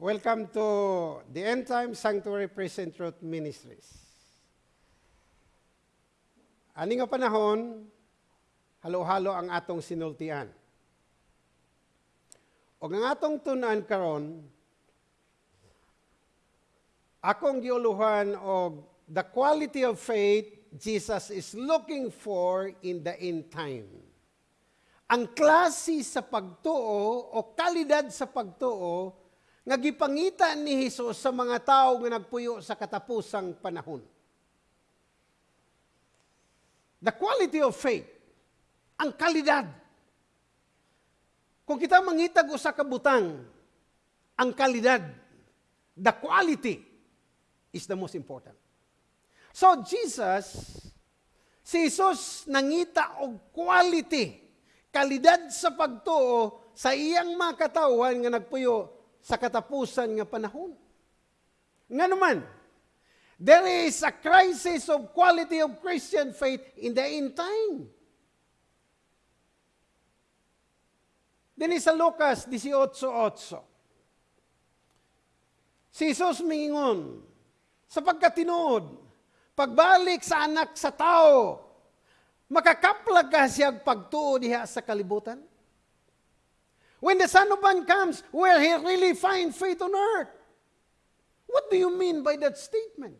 Welcome to the End Time Sanctuary Present Truth Ministries. Ani nga panahon, halo-halo ang atong sinultian. O ang atong tunan karon, akong giuluhan og the quality of faith Jesus is looking for in the end time. Ang klase sa pagtuo o kalidad sa pagtuo nga gipangita ni Hesus sa mga tao nga nagpuyo sa katapusang panahon. The quality of faith, ang kalidad. Kung kita mangitag usa ka butang, ang kalidad, the quality is the most important. So Jesus, si Jesus nangita og quality, kalidad sa pagtuo sa iyang mga katawan nga nagpuyo sa katapusan nga panahon. Nga naman, there is a crisis of quality of Christian faith in the end time. Din sa Lucas 18.8. Si Jesus mingon, sapagkat tinuod, pagbalik sa anak sa tao, makakaplag ka siya pagtuo diha sa kalibutan? When the Son of Man comes, will He really find faith on earth? What do you mean by that statement?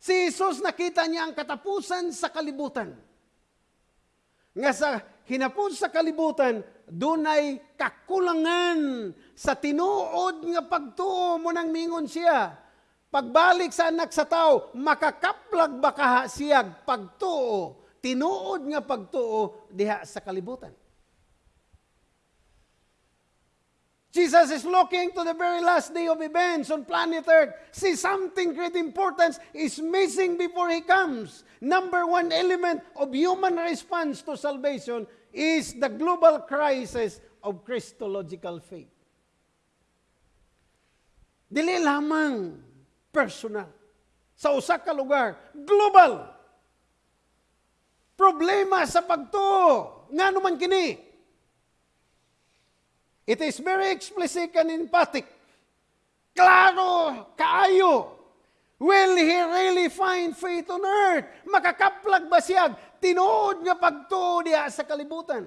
Si Jesus nakita niya ang katapusan sa kalibutan. Nga sa hinapos sa kalibutan, dunay kakulangan sa tinuod nga pagtuo mo nang mingon siya. Pagbalik sa anak sa tao, makakaplag ba kaha siyag pagtuo, tinuod nga pagtuo diha sa kalibutan. Jesus is looking to the very last day of events on planet Earth. See, something great importance is missing before He comes. Number one element of human response to salvation is the global crisis of Christological faith. Dili lamang personal. Sa usa ka lugar, global. Problema sa pagtuo. Nga naman kini It is very explicit and emphatic. Klaro, kaayo. Will he really find faith on earth? Makakaplag ba siya? Tinuod nga pagtuo diya sa kalibutan.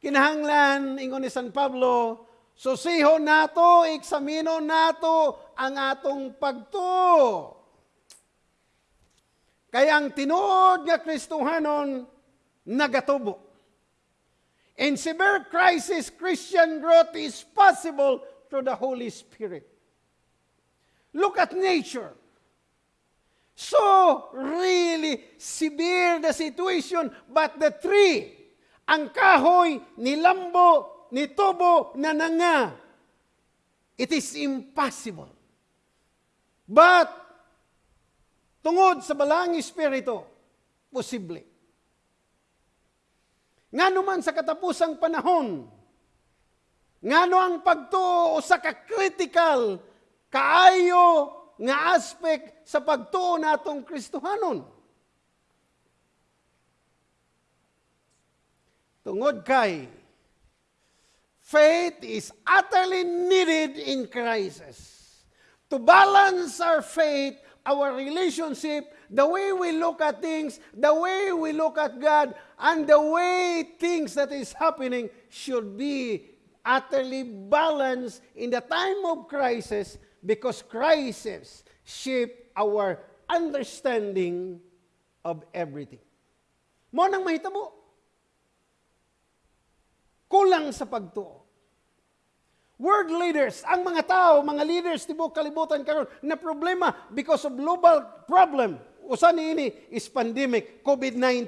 Kinahanglan, ingon ni San Pablo, susiho nato, eksamino nato ang atong pagtuo. Kaya ang tinuod nga Kristuhanon nagatubo. In severe crisis, Christian growth is possible through the Holy Spirit. Look at nature. So really severe the situation, but the tree, ang kahoy, ni lambo, ni tubo, na nanga, it is impossible. But, tungod sa balang espiritu, posible. Nga naman sa katapusang panahon, nga no ang pagtuo sa ka-critical, kaayo nga aspect sa pagtuo natong Kristohanon. Tungod kay, faith is utterly needed in crisis. To balance our faith, our relationship, the way we look at things, the way we look at God, and the way things that is happening should be utterly balanced in the time of crisis because crisis shape our understanding of everything. Mo nang mahitabo. Kulang sa pagtuo. World leaders, ang mga tao, mga leaders tibok kalibutan karon na problema because of global problem. Usa ni ini is pandemic, COVID-19.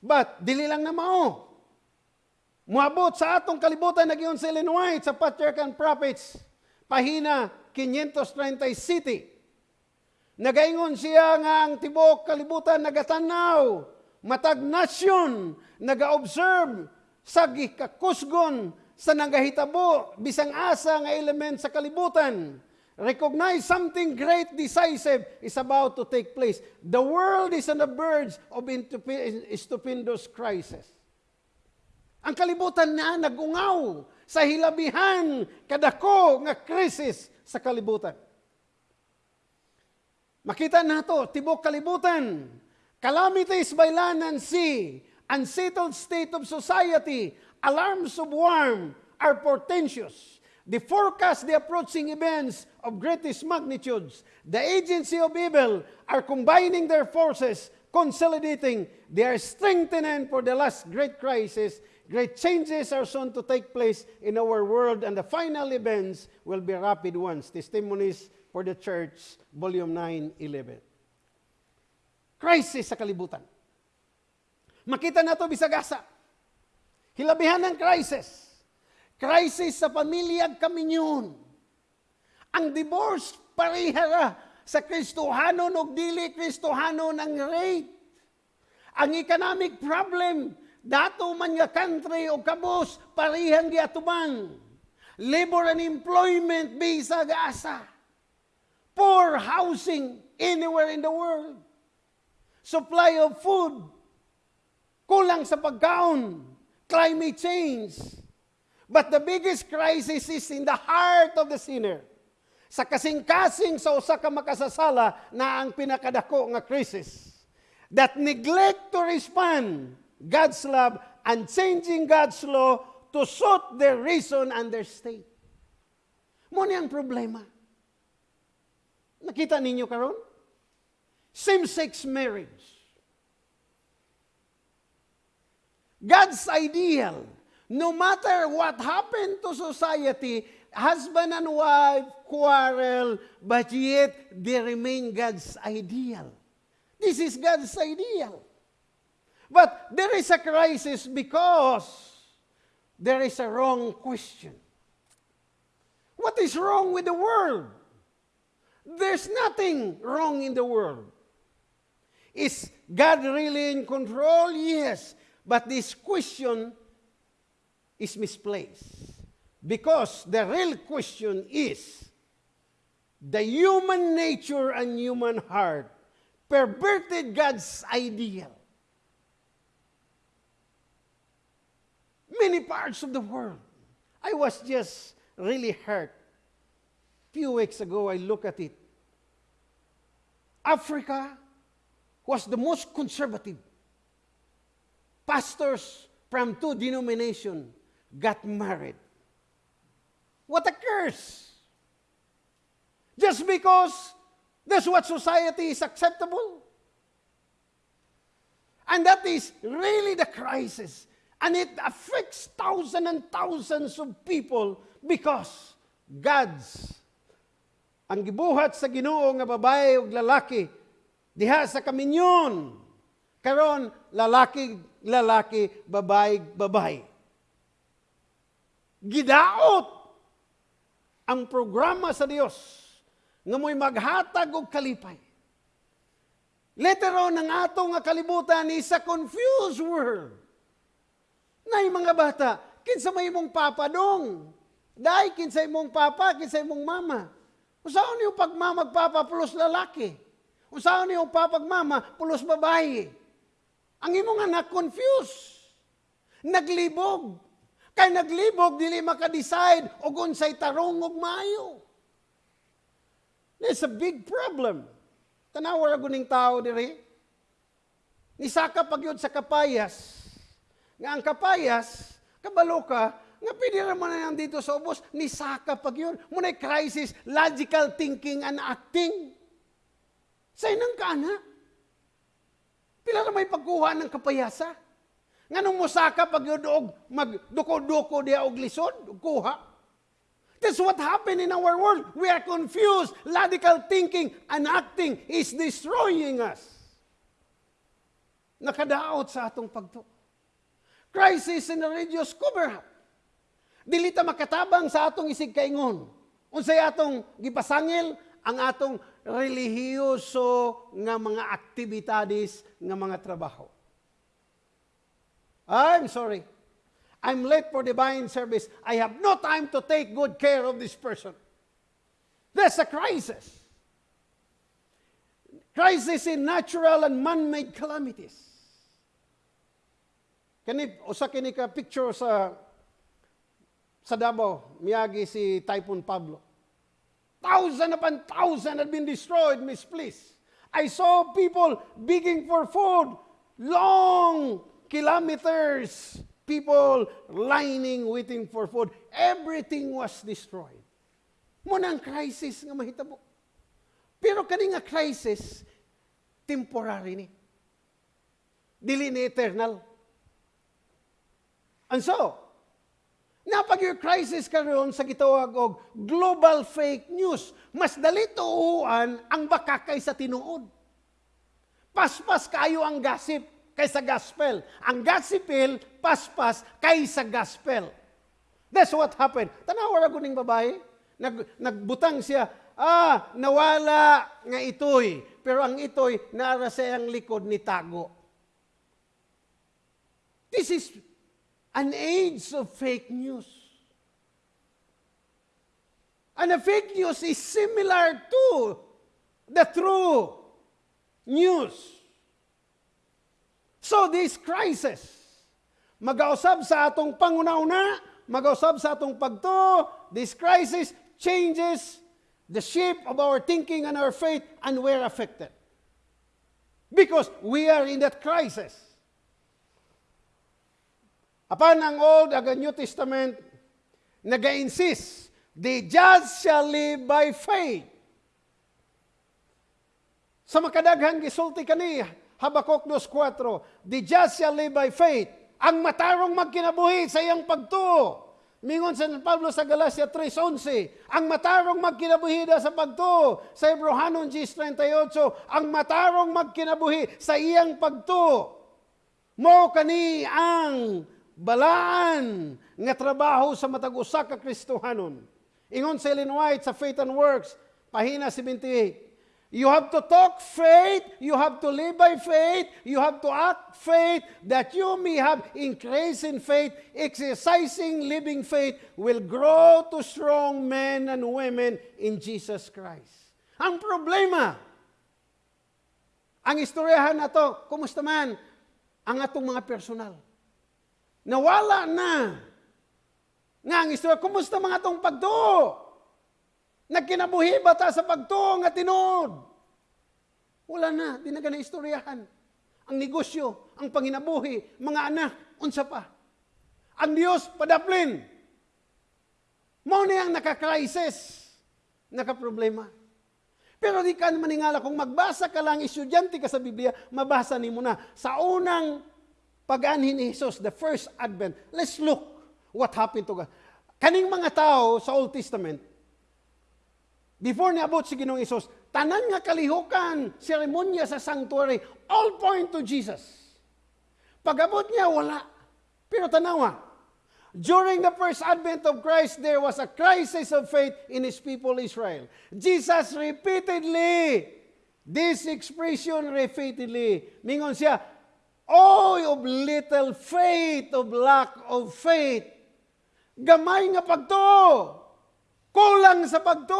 But, dili lang na mao. Muabot sa atong kalibutan nagyon sa Illinois sa Patriarch Prophets, pahina 530 city. Nagaingon siya nga ang tibok kalibutan nagatanaw, matag nasyon, naga-observe sa gikakusgon sa nagahitabo bisang asa nga element sa kalibutan recognize something great, decisive is about to take place. The world is on the verge of stupendous crisis. Ang kalibutan na nagungaw sa hilabihan kadako nga krisis sa kalibutan. Makita nato tibok kalibutan, calamities by land and sea, unsettled state of society, alarms of war are portentous. They forecast the approaching events of greatest magnitudes. The agency of evil are combining their forces, consolidating. They are strengthening for the last great crisis. Great changes are soon to take place in our world, and the final events will be rapid ones. Testimonies for the Church, Volume 9, 11. Crisis sa kalibutan. Makita na ito bisagasa. Hilabihan ng crisis. Crisis sa pamilya kaminyon. Ang divorce parihara sa Kristohanon o dili Kristohanon ang rate. Ang economic problem, dato man nga country o kabos, parihang giatuman. Labor and employment bisag asa poor housing anywhere in the world. Supply of food, kulang sa pagkaon, climate change. But the biggest crisis is in the heart of the sinner. Sa kasing-kasing sa usa ka makasasala na ang pinakadako nga crisis. That neglect to respond God's love and changing God's law to suit their reason and their state. Muna ang problema. Nakita ninyo karon? Same-sex marriage. God's ideal, no matter what happened to society, husband and wife quarrel, but yet they remain God's ideal. This is God's ideal. But there is a crisis because there is a wrong question. What is wrong with the world? There's nothing wrong in the world. Is God really in control? Yes. But this question is misplaced. Because the real question is the human nature and human heart perverted God's ideal. Many parts of the world. I was just really hurt. A Few weeks ago, I look at it. Africa was the most conservative. Pastors from two denominations got married. What a curse! Just because that's what society is acceptable. And that is really the crisis. And it affects thousands and thousands of people because God's ang gibuhat sa Ginoo nga babae ug lalaki diha sa kaminyon karon lalaki lalaki babae babae gidaot ang programa sa Dios nga mo'y maghatag og kalipay Later on, ang ato nga kalibutan is a confused world. Nay mga bata, kinsa may imong papa dong? Dai kinsa imong papa, kinsa imong mama. Usaon niyo pagmama magpapa pulos lalaki? Usaon niyo papagmama pulos babae? Ang imong anak confused. Naglibog. Kay naglibog, dili maka-decide og unsay tarong og maayo. It's a big problem. Tanawa ra guning tao diri. Nisaka pagyod sa kapayas. Nga ang kapayas, kabalo ka, nga pwede naman na yan dito sa ubos, ni Saka pag yun. Muna crisis, logical thinking and acting. Sa inang ka na. Pila na may pagkuha ng kapayasa. Nga nung musaka pag og magduko-duko diya og lisod, kuha. That's what happened in our world. We are confused. Logical thinking and acting is destroying us. Nakadaot sa atong pagto. Crisis in the religious cover-up. Dili ta makatabang sa atong isig kaingon. Unsay atong gipasangil ang atong relihiyoso nga mga aktibidades nga mga trabaho. I'm sorry. I'm late for divine service. I have no time to take good care of this person. That's a crisis. Crisis in natural and man-made calamities. Kani, usa kini ka picture sa sa Davao, miyagi si Typhoon Pablo. Thousand upon thousand had been destroyed, misplaced. I saw people begging for food, long kilometers, people lining, waiting for food. Everything was destroyed. Muna ang crisis nga mahitabo. Pero kani nga crisis, temporary ni. Dili ni eternal. And so, napag crisis karon sa gitawag og global fake news, mas dali tuuan ang baka kaysa tinuod. Paspas kayo ang gossip kaysa gospel. Ang gossipil, paspas kaysa gospel. That's what happened. Tanawa ra guning babae, nag, nagbutang siya, ah, nawala nga itoy. Pero ang itoy, naara sa iyang likod ni tago. This is an age of fake news. And the fake news is similar to the true news. So this crisis, magausab sa atong pangunauna, magausab sa atong pagto, this crisis changes the shape of our thinking and our faith and we're affected. Because we are in that crisis. Apan ang Old ag New Testament, naga-insist, the just shall live by faith. Sa makadaghan gisulti kani, Habakuk 2.4, the just shall live by faith. Ang matarong magkinabuhi sa iyang pagtuo. Mingon sa Pablo sa Galacia 3.11, ang matarong magkinabuhi da sa pagtuo. Sa Hebrehanon 10.38, ang matarong magkinabuhi sa iyang pagtuo. Mo kani ang balaan nga trabaho sa matag usa ka Kristohanon. Ingon sa Ellen White sa Faith and Works, pahina 78. You have to talk faith, you have to live by faith, you have to act faith, that you may have increase in faith, exercising living faith will grow to strong men and women in Jesus Christ. Ang problema, ang istoryahan na to, kumusta man, ang atong mga personal. Nawala na. Nga ang istorya, kumusta mga atong pagtuo? Nagkinabuhi ba ta sa pagtuo nga tinuod? Wala na, di na istoryahan. Ang negosyo, ang panginabuhi, mga anak, unsa pa. Ang Diyos, padaplin. Mao na ang nakakrisis, nakaproblema. Pero di ka maningala, kung magbasa ka lang, estudyante ka sa Biblia, mabasa ni mo na. Sa unang pag-anhin ni Jesus, the first advent, let's look what happened to God. Kaning mga tao sa Old Testament, before niabot si Ginoong Isos, tanan nga kalihukan, seremonya sa sanctuary, all point to Jesus. Pagabot niya, wala. Pero tanawa, during the first advent of Christ, there was a crisis of faith in His people Israel. Jesus repeatedly, this expression repeatedly, mingon siya, Oh, of little faith, of lack of faith. Gamay nga pagto. Kulang sa pagto.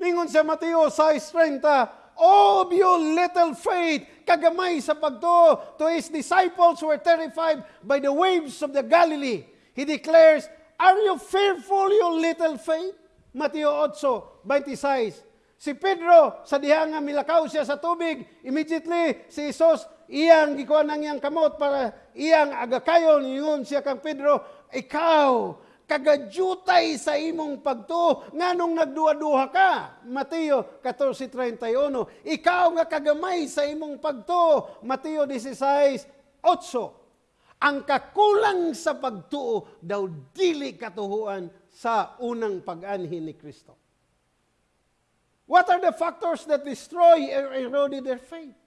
Lingon sa Mateo 6.30, Oh, of you little faith, kagamay sa pagto. To his disciples who were terrified by the waves of the Galilee. He declares, Are you fearful, you little faith? Mateo 8.26 Si Pedro, sa diha nga milakaw siya sa tubig, immediately si Isos, iyang gikuan ang iyang kamot para iyang agakayon, yun siya kang Pedro, ikaw, kagadyutay sa imong pagto, nganong nagduha-duha ka. Mateo 14.31, ikaw nga kagamay sa imong pagto. Mateo 16.8, ang kakulang sa pagtuo daw dili katuhuan sa unang pag-anhin ni Kristo. What are the factors that destroy or eroded their faith?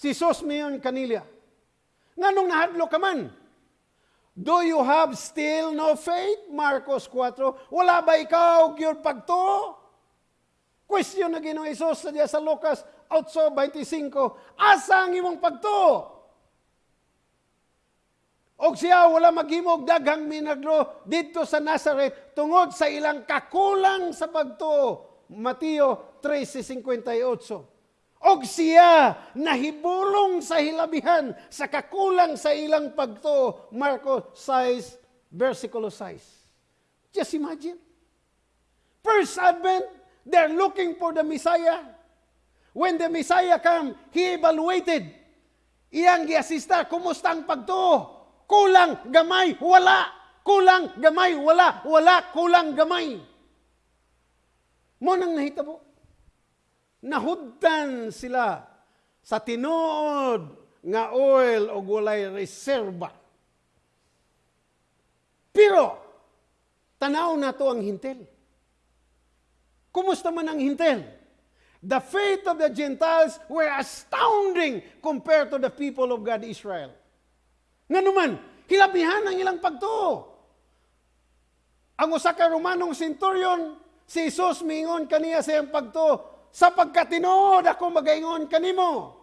Si Sos Mion Kanilya, nganong nahadlo ka man? Do you have still no faith? Marcos 4. Wala ba ikaw your pagto? Question na Ginoong Isos sa sa Lucas 8.25. Asa ang imong pagto? Og siya wala maghimog daghang minagro dito sa Nazareth tungod sa ilang kakulang sa pagtuo. Mateo 13:58. Og siya nahibulong sa hilabihan sa kakulang sa ilang pagtuo. Marcos 6, versikulo 6. Just imagine. First Advent, they're looking for the Messiah. When the Messiah come, he evaluated. Iyang giasista, kumusta ang pagtuo? Kulang, gamay, wala. Kulang, gamay, wala. Wala, kulang, gamay. Mo nang nahitabo. Nahudtan sila sa tinuod nga oil o walay reserba. Pero, tanaw na to ang hintel. Kumusta man ang hintel? The faith of the Gentiles were astounding compared to the people of God Israel. Nga naman, hilabihan ang ilang pagtuo. Ang usa ka Romanong centurion, si Jesus miingon kaniya sa iyang pagtuo, sapagkat tinuod ako magaingon kanimo.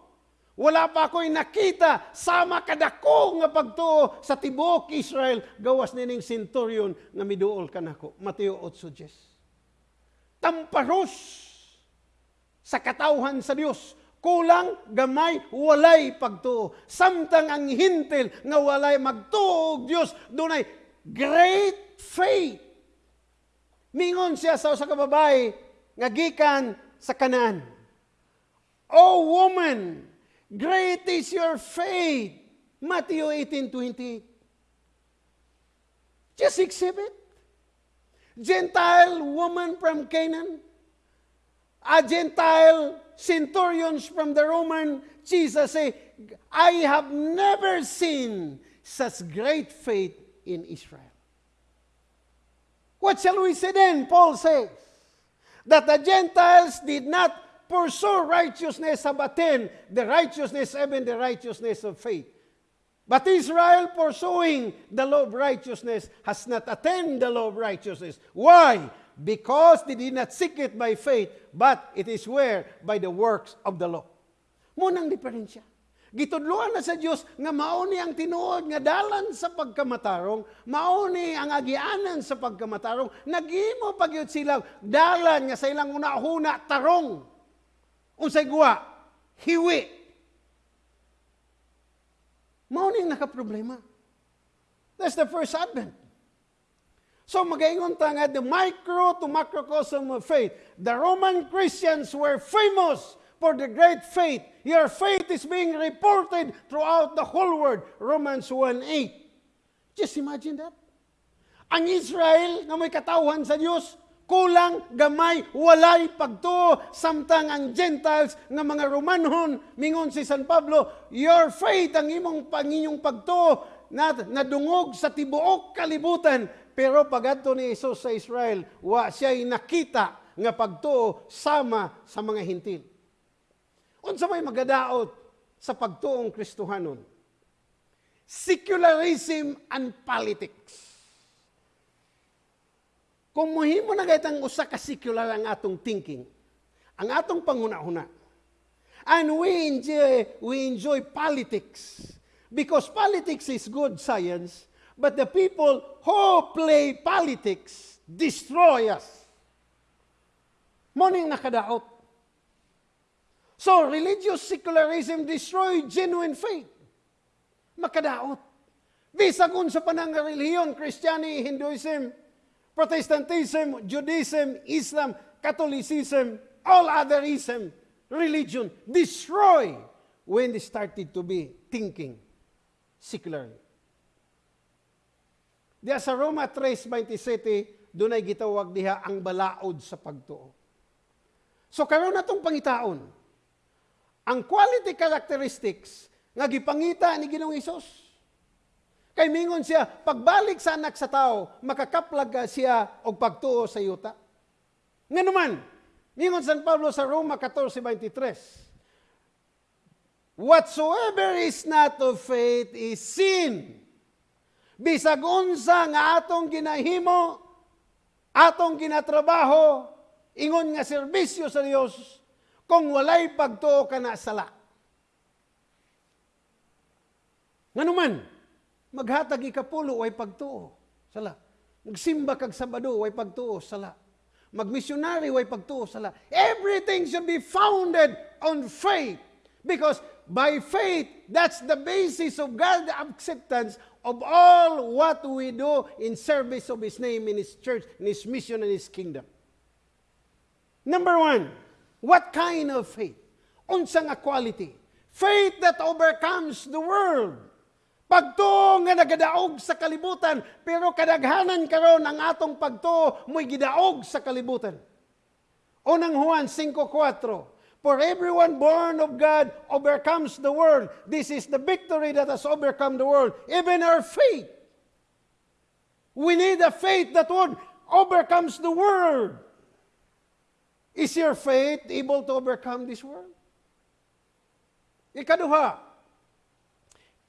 Wala pa ako'y nakita sama kadako nga pagtuo sa tibuok Israel gawas nining centurion nga miduol kanako. Mateo 8:10. Tamparos sa katawhan sa Dios. Kulang, gamay, walay pagtuo. Samtang ang hintil nga walay magtuo Dios, dunay great faith. Mingon siya sa usa ka babae nga gikan sa kanan. O woman, great is your faith. Matthew 18:28. Just exhibit. Gentile woman from Canaan, a Gentile centurions from the Roman, Jesus say, I have never seen such great faith in Israel. What shall we say then? Paul says that the Gentiles did not pursue righteousness of attain the righteousness, even the righteousness of faith. But Israel pursuing the law of righteousness has not attained the law of righteousness. Why? Because they did not seek it by faith, but it is where? By the works of the law. Munang diferensya. Gitudluan na sa Dios nga mauni ang tinuod nga dalan sa pagkamatarong, mauni ang agianan sa pagkamatarong, nagimo pagyud sila dalan nga sa ilang una-huna tarong. Unsay guwa? Hiwi. Mauni ang nakaproblema. That's the first advent. So magaingon ta nga the micro to macrocosm of faith. The Roman Christians were famous for the great faith. Your faith is being reported throughout the whole world. Romans 1.8. Just imagine that. Ang Israel na may katawhan sa Diyos, kulang, gamay, walay pagtuo, samtang ang Gentiles nga mga Romanhon, mingon si San Pablo, your faith, ang imong panginyong pagtuo, na nadungog sa tibuok kalibutan, pero pagadto ni Isus sa Israel, wa siya'y nakita nga pagtuo sama sa mga hintil. Unsa may magadaot sa pagtuong Kristohanon? Secularism and politics. Kung muhimo na gaytang usa ka secular ang atong thinking, ang atong panguna-una, and we enjoy, we enjoy politics, because politics is good science, but the people who play politics destroy us. Morning nakadaot. So, religious secularism destroy genuine faith. Makadaot. Bisag sa panang relihiyon, Christianity, Hinduism, Protestantism, Judaism, Islam, Catholicism, all other ism, religion, destroy when they started to be thinking secularly. Diya sa Roma 3.27, doon ay gitawag diha ang balaod sa pagtuo. So karon natong pangitaon, ang quality characteristics nga gipangita ni Ginoong Hesus. Kay mingon siya, pagbalik sa anak sa tao, makakaplag siya og pagtuo sa yuta. Nga naman, mingon San Pablo sa Roma 14.23, Whatsoever is not of faith is sin. Bisag unsa nga atong ginahimo, atong ginatrabaho, ingon nga serbisyo sa Dios, kung walay pagtuo ka na sala. Nga naman, maghatag ikapulo, way pagtuo, sala. Magsimba kag Sabado, way pagtuo, sala. Magmisyonary, way pagtuo, sala. Everything should be founded on faith. Because by faith, that's the basis of God's acceptance of all what we do in service of His name, in His church, in His mission, and His kingdom. Number one, what kind of faith? Unsa nga quality? Faith that overcomes the world. Pagtuo nga nagadaog sa kalibutan, pero kadaghanan karon ang atong pagtuo mo'y gidaog sa kalibutan. Unang Juan 5.4 For everyone born of God overcomes the world. This is the victory that has overcome the world, even our faith. We need a faith that would overcomes the world. Is your faith able to overcome this world? Ikaduha,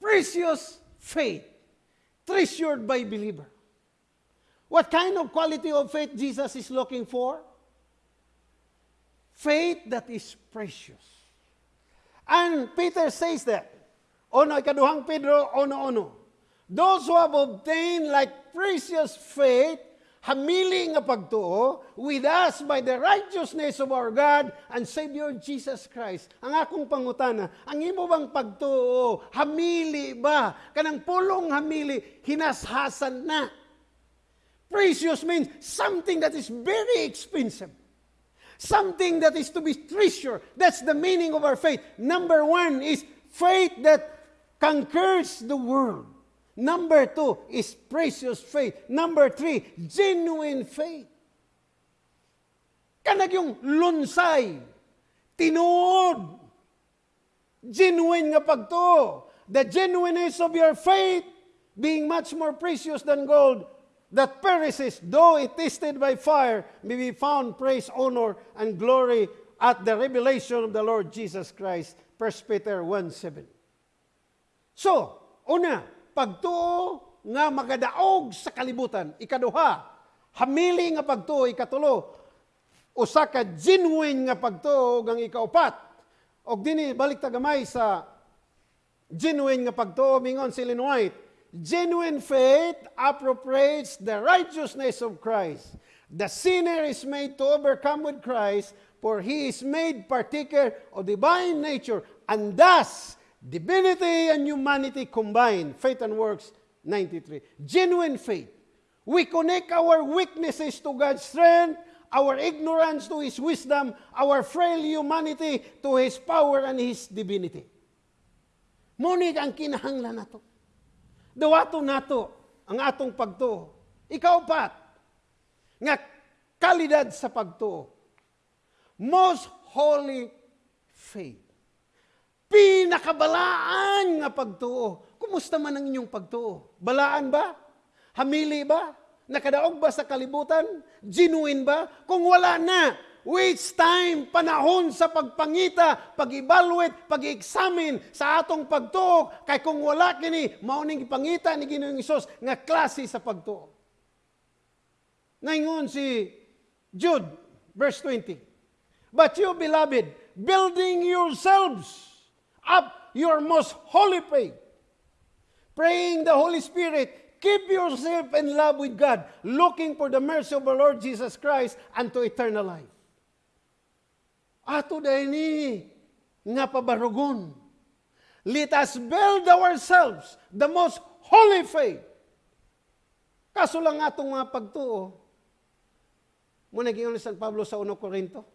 precious faith, treasured by believer. What kind of quality of faith Jesus is looking for? Faith that is precious. And Peter says that. Ono, ikaduhang Pedro, ono, ono. Those who have obtained like precious faith, hamili nga pagtuo, with us by the righteousness of our God and Savior Jesus Christ. Ang akong pangutana, ang imo bang pagtuo, hamili ba? Kanang pulong hamili, hinashasan na. Precious means something that is very expensive. Something that is to be treasured. That's the meaning of our faith. Number one is faith that conquers the world. Number two is precious faith. Number three, genuine faith. Kanag yung lunsay, tinuod, genuine nga pagto. The genuineness of your faith being much more precious than gold that perishes, though it tasted by fire, may be found praise, honor, and glory at the revelation of the Lord Jesus Christ. 1 Peter 1.7 So, una, pagtuo nga magadaog sa kalibutan. Ikaduha, hamili nga pagtuo. Ikatulo, usa ka genuine nga pagtuo ang ikaupat. Og dini balik tagamay sa genuine nga pagtuo mingon si Ellen White. Genuine faith appropriates the righteousness of Christ. The sinner is made to overcome with Christ, for he is made partaker of divine nature, and thus divinity and humanity combined. Faith and works 93. Genuine faith. We connect our weaknesses to God's strength, our ignorance to His wisdom, our frail humanity to His power and His divinity. Munig ang kinahanglan nato. Dawato nato ang atong pagtuo. Ikaw pat, nga kalidad sa pagtuo. Most holy faith. Pinakabalaan nga pagtuo. Kumusta man ang inyong pagtuo? Balaan ba? Hamili ba? Nakadaog ba sa kalibutan? Genuine ba? Kung wala na, waste time, panahon sa pagpangita, pag-evaluate, pag-examine sa atong pagtuo. Kay kung wala kini, mauning ipangita ni Ginoong Isos nga klase sa pagtuo. Ngayon si Jude, verse 20. But you, beloved, building yourselves up your most holy faith, praying the Holy Spirit, keep yourself in love with God, looking for the mercy of our Lord Jesus Christ unto eternal life. Ato dahil ni nga pabarugon. Let us build ourselves the most holy faith. Kaso lang atong mga pagtuo, muna gingon ni San Pablo sa 1 Corinto,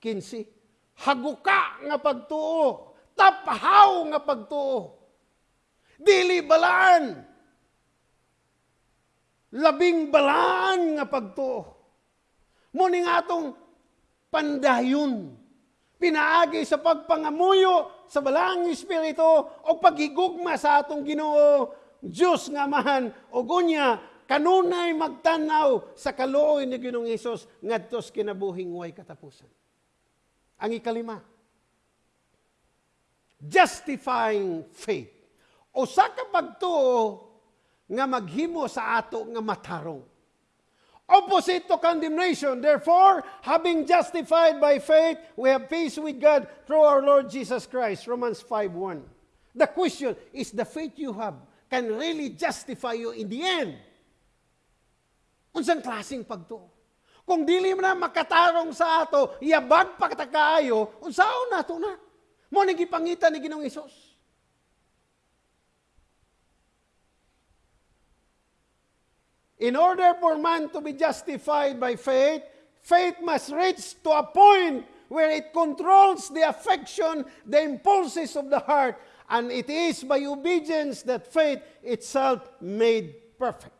15, haguka nga pagtuo, taphaw nga pagtuo, dili balaan, labing balaan nga pagtuo. Muni nga atong pandayon, pinaagi sa pagpangamuyo sa balaang Espiritu o paghigugma sa atong ginoo, Diyos nga mahan o gunya, kanunay magtanaw sa kaluoy ni Ginoong Hesus ngadtos kinabuhing way katapusan. Ang ikalima, justifying faith. O sa kapagtuo nga maghimo sa ato nga matarong. Opposite to condemnation. Therefore, having justified by faith, we have peace with God through our Lord Jesus Christ. Romans 5.1. The question is the faith you have can really justify you in the end. Unsang klaseng pagtuo? Kung dili mo na makatarong sa ato, yabag pa kaayo, unsaon nato na? Mo ni gipangita ni Ginoong Hesus. In order for man to be justified by faith, faith must reach to a point where it controls the affection, the impulses of the heart, and it is by obedience that faith itself made perfect.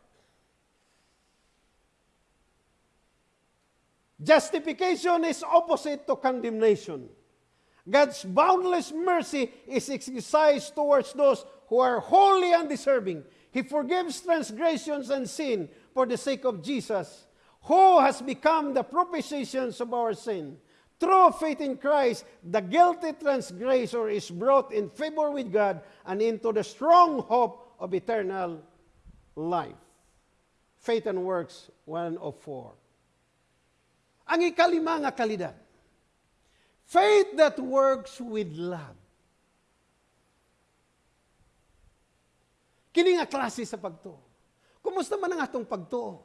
Justification is opposite to condemnation. God's boundless mercy is exercised towards those who are wholly undeserving. He forgives transgressions and sin for the sake of Jesus, who has become the propitiations of our sin. Through faith in Christ, the guilty transgressor is brought in favor with God and into the strong hope of eternal life. Faith and Works 104. Ang ikalima nga kalidad, faith that works with love. Kini nga klase sa pagtuo. Kumusta man ang atong pagtuo?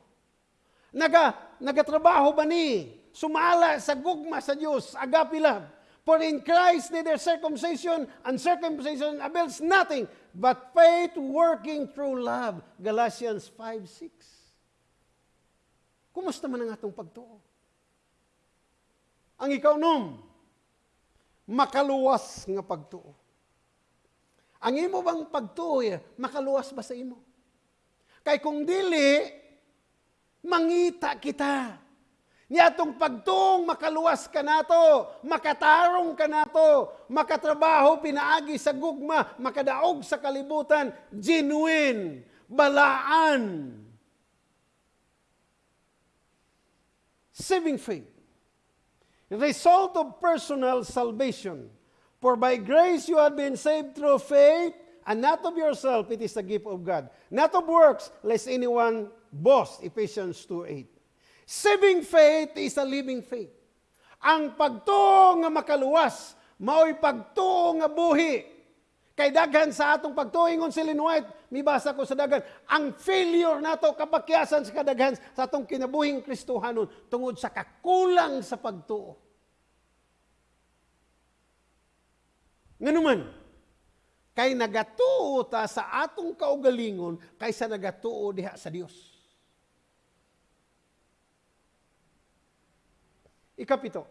Naga, nagatrabaho ba ni? Sumala sa gugma sa Diyos, agape love. For in Christ neither circumcision and circumcision avails nothing, but faith working through love. Galatians 5.6 Kumusta man ang atong pagtuo? Ang ikaw nung, makaluwas nga pagtuo. Ang imo bang pagtuo, eh, makaluwas ba sa imo? Kay kung dili, mangita kita. Niyatong pagtuong makaluwas ka nato, makatarong ka nato, makatrabaho pinaagi sa gugma, makadaog sa kalibutan, genuine, balaan. Saving faith result of personal salvation. For by grace you have been saved through faith, and not of yourself, it is a gift of God. Not of works, lest anyone boast. Ephesians 2.8 Saving faith is a living faith. Ang pagtuo nga makaluwas, mao'y pagtuo nga buhi. Kay daghan sa atong pagtuingon si Lynn White, mibasa ko sa daghan, ang failure nato kapakyasan sa kadaghan sa atong kinabuhing Kristohanon tungod sa kakulang sa pagtuo. Nganuman, kay nagatuo ta sa atong kaugalingon kaysa nagatuo diha sa Dios. Ikapito,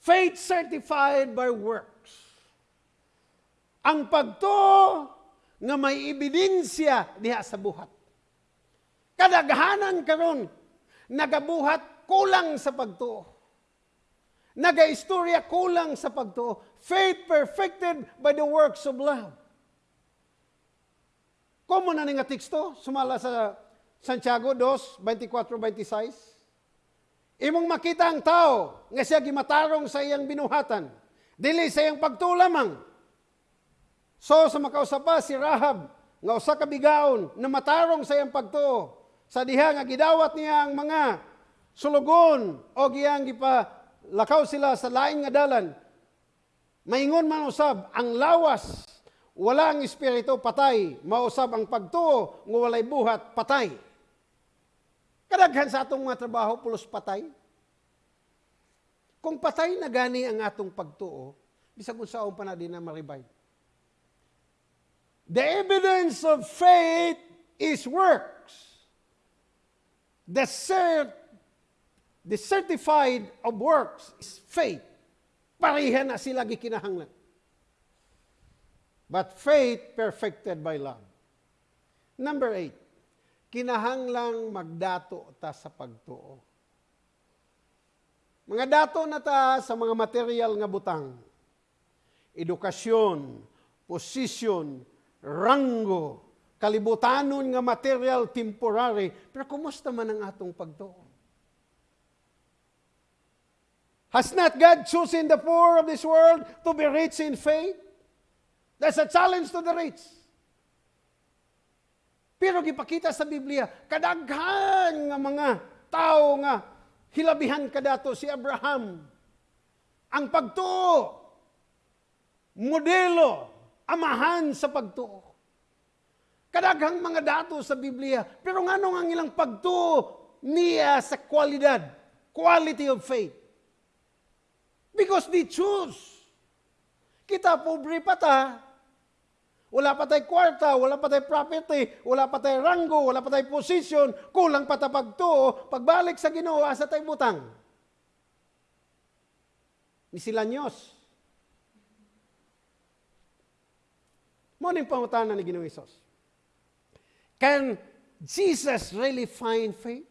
faith certified by works. Ang pagtuo nga may ebidensya diha sa buhat. Kadaghanan karon nagabuhat kulang sa pagtuo. Nagaistorya kulang sa pagtuo. Faith perfected by the works of love. Komo na nga teksto, sumala sa Santiago 2, 24-26. Imong makita ang tao nga siya gimatarong sa iyang binuhatan. Dili sa iyang pagtuo lamang. So sa makausapa si Rahab nga usa ka bigaon na matarong sa iyang pagtuo. Sa diha nga gidawat niya ang mga sulugon o giyang gipa lakaw sila sa laing nga dalan. Maingon man usab, ang lawas, wala ang espiritu, patay. Mausab ang pagtuo, nga walay buhat, patay. Kadaghan sa atong mga trabaho, pulos patay. Kung patay na gani ang atong pagtuo, bisag unsaon pa na din na ma-revive. The evidence of faith is works. The cert the certified of works is faith. Pareha na sila gikinahanglan. But faith perfected by love. Number eight, kinahanglang magdato ta sa pagtuo. Mga dato na ta sa mga material nga butang. Edukasyon, posisyon, ranggo, kalibutanon nga material temporary. Pero kumusta man ang atong pagtuo? Has not God chosen the poor of this world to be rich in faith? That's a challenge to the rich. Pero gipakita sa Biblia, kadaghan nga mga tao nga hilabihan kadato si Abraham. Ang pagtuo, modelo, amahan sa pagtuo. Kadaghang mga dato sa Biblia, pero nga ang ilang pagtuo, niya sa kwalidad, quality of faith. Because they choose. Kita pobre pa ta, wala pa tayo kwarta, wala pa tayo property, wala pa tayo ranggo, wala pa tayo position, kulang pa tayo pagtuo, pagbalik sa ginoo, asa tayo butang. Ni sila Nyos. Mo ning pangutana ni Ginoong Isos. Can Jesus really find faith?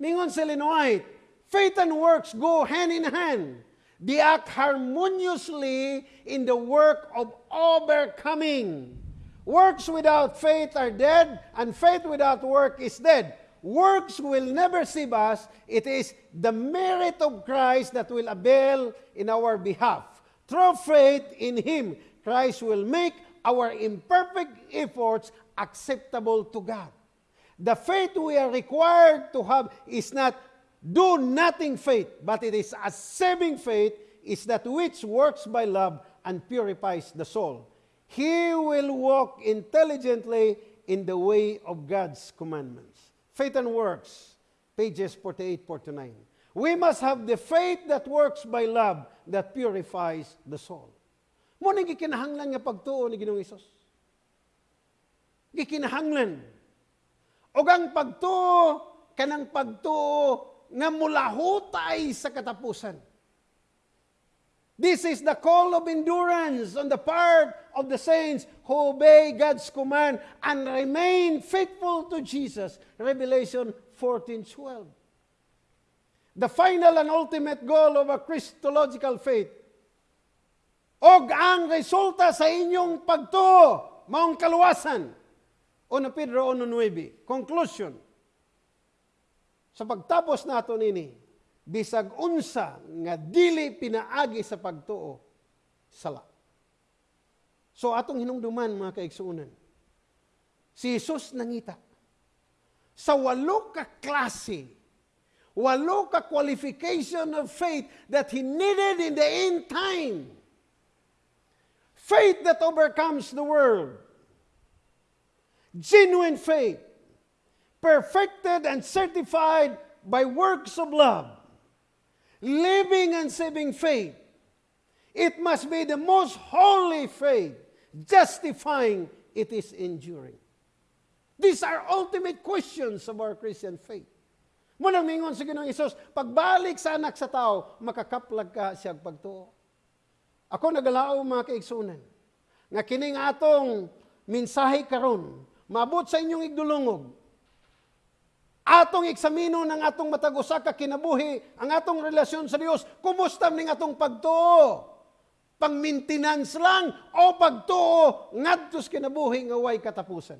Ningon sa White, faith and works go hand in hand. They act harmoniously in the work of overcoming. Works without faith are dead, and faith without work is dead. Works will never save us. It is the merit of Christ that will avail in our behalf. Through faith in Him, Christ will make our imperfect efforts acceptable to God. The faith we are required to have is not do nothing faith, but it is a saving faith, is that which works by love and purifies the soul. He will walk intelligently in the way of God's commandments. Faith and works, pages 48, 49. We must have the faith that works by love that purifies the soul. Ning gikinahanglan nga pagtuo ni Ginoong Hesus. Gikinahanglan. Og ang pagtuo kanang pagtuo nga mulahutay sa katapusan. This is the call of endurance on the part of the saints who obey God's command and remain faithful to Jesus. Revelation 14:12. The final and ultimate goal of a Christological faith. Og ang resulta sa inyong pagtuo, maong kaluwasan. 1 Pedro 1.9. Conclusion sa pagtapos nato nini, bisag unsa nga dili pinaagi sa pagtuo, sala. So atong hinumduman mga kaigsuunan, si Jesus nangita sa walo ka klase, walo ka qualification of faith that he needed in the end time. Faith that overcomes the world. Genuine faith perfected and certified by works of love, living and saving faith. It must be the most holy faith, justifying it is enduring. These are ultimate questions of our Christian faith. Munang mingon sa Ginoong Isus, pagbalik sa anak sa tao, makakaplag ka siya pagtuo. Ako nagalao mga kaigsunan, nga kining atong minsahe karon, maabot sa inyong igdulungog, atong eksamino ng atong matag usa ka kinabuhi, ang atong relasyon sa Dios, kumusta ning atong pagtuo? Pang maintenance lang o pagtuo ngadto sa kinabuhi nga way katapusan.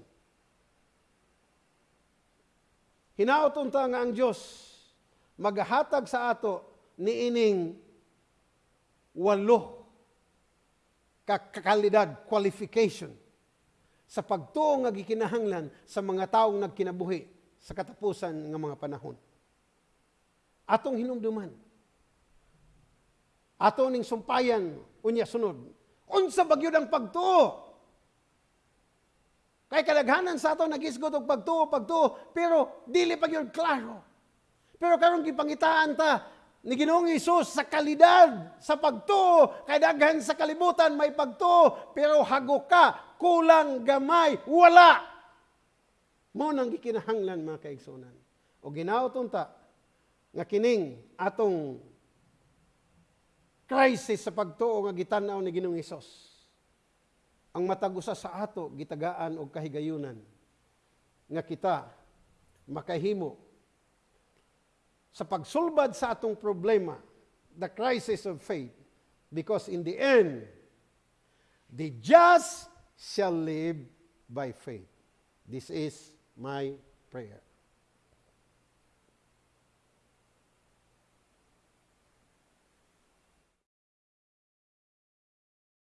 Hinaoton ta nga ang Dios maghatag sa ato niining walo kakalidad, qualification sa pagtuo nga gikinahanglan sa mga taong nagkinabuhi sa katapusan ng mga panahon. Atong hinumduman. Ato ning sumpayan, unya sunod. Unsa bagyod ang pagtuo? Kay kadaghanan sa ato nagisgot og pagtuo, pagtuo, pero dili pa gyud klaro. Pero karon gipangitaan ta ni Ginoong Hesus sa kalidad sa pagtuo, kay daghan sa kalibutan may pagtuo, pero hago ka, kulang gamay, wala. Mo nang gikinahanglan mga kaigsunan. O ginauton ta nga kining atong crisis sa pagtuo nga gitanaw ni Ginoong Hesus. Ang matagusa sa ato gitagaan og kahigayunan nga kita makahimo sa pagsulbad sa atong problema, the crisis of faith, because in the end, the just shall live by faith. This is my prayer.